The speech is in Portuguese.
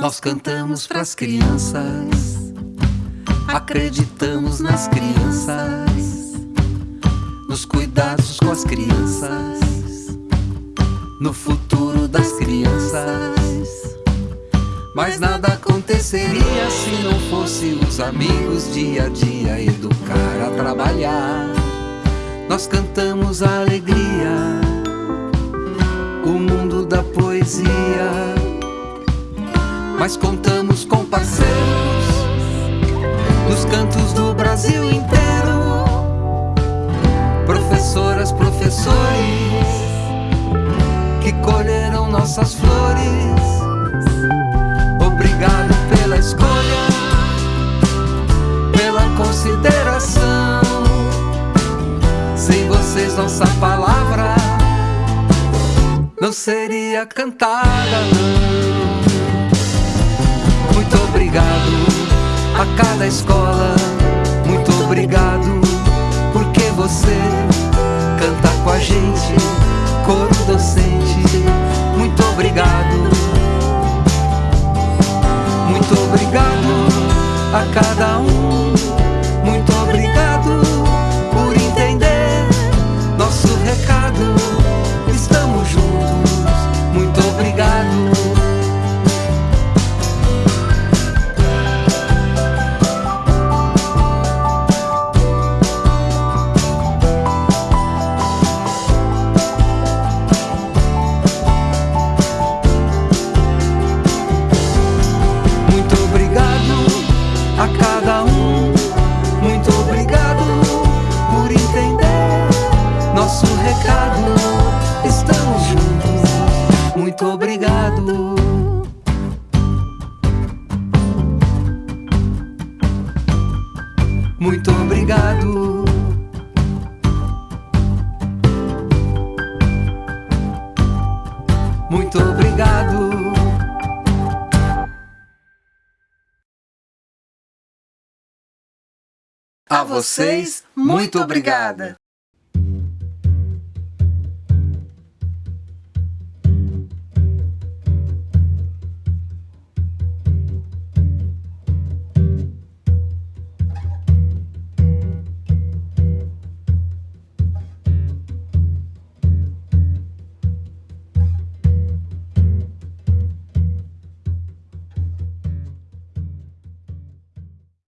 Nós cantamos pras crianças, acreditamos nas crianças, nos cuidados com as crianças, no futuro das crianças. Mas nada aconteceria se não fosse os amigos dia a dia educar a trabalhar. Nós cantamos a alegria, o mundo da poesia mas contamos com parceiros nos cantos do Brasil inteiro. Professoras, professores que colheram nossas flores. Obrigado pela escolha, pela consideração. Sem vocês, nossa palavra não seria cantada. Não. Coro docente. Muito obrigado. Muito obrigado a cada um. Muito obrigado. Muito obrigado. Muito obrigado. A vocês, muito obrigada.